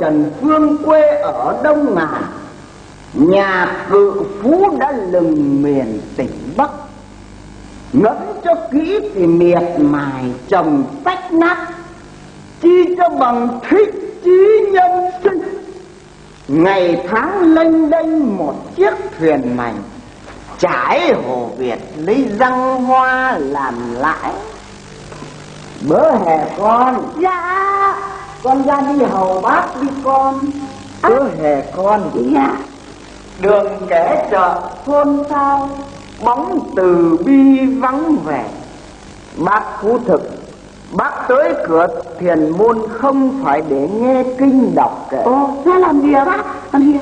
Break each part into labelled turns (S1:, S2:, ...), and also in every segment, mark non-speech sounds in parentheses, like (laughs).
S1: Trần phương quê ở Đông Ngàn Nhà cự phú đã lừng miền tỉnh Bắc. Ngẫm cho kỹ thì miệt mài trồng tách nát, Chi cho bằng thích chí nhân sinh. Ngày tháng lênh đênh một chiếc thuyền mảnh, Trải hồ Việt lấy răng hoa làm lãi. Bớ hè con
S2: Dạ
S1: con ra đi hầu bác đi con. Bớ hè con.
S2: Dạ.
S1: Đường kẻ chợ. Thôn sao? Bóng từ bi vắng vẻ. Bác phú thực. Bác tới cửa thiền môn không phải để nghe kinh đọc kệ
S2: Ồ thế làm gì à bác? Làm gì?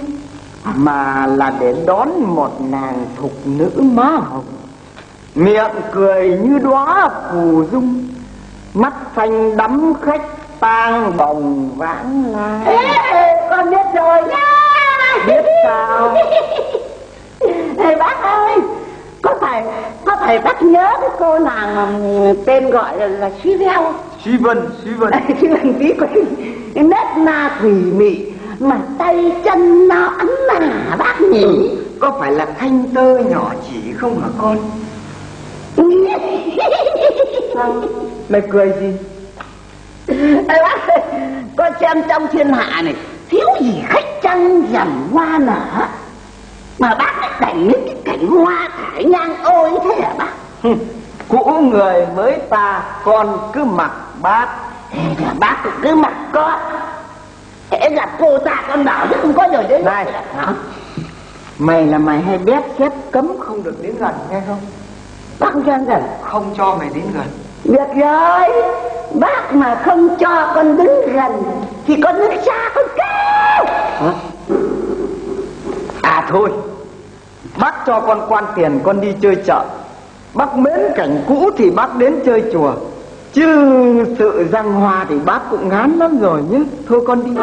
S1: Mà là để đón một nàng thục nữ má hồng. Miệng cười như đóa phù dung. Mắt xanh đắm khách tang bồng vãng lai.
S2: Ê, con biết rồi nha
S1: Biết sao? (laughs)
S2: Ê, bác ơi có phải có phải bác nhớ cái cô nàng mà tên gọi là, là Suy Veo?
S1: Suy Vân, Suy Vân.
S2: Suy Vân tí có cái nét na thủy mị mà tay chân nó ấm nà bác nhỉ? Ừ,
S1: có phải là thanh tơ nhỏ chỉ không hả con? Sao mày cười gì
S2: Ê bác ơi, con xem trong thiên hạ này thiếu gì khách trăng rằm hoa nở? Mà bác lại cảnh những cái cảnh hoa thải nhang ôi thế hả bác?
S1: Cũ người mới ta con cứ mặc bác.
S2: Thế bác cũng cứ mặc con Thế là cô ta con bảo chứ không có rồi đấy.
S1: Này hả? Mày là mày hay biết xếp cấm không được đến gần nghe không?
S2: Bác không cho gần.
S1: Không cho mày đến gần.
S2: Được rồi Bác mà không cho con đứng gần Thì con đứng xa con kêu.
S1: Hả? À thôi. Bác cho con quan tiền con đi chơi chợ. Bác mến cảnh cũ thì bác đến chơi chùa. Chứ sự răng hoa thì bác cũng ngán lắm rồi nhé. Thôi con đi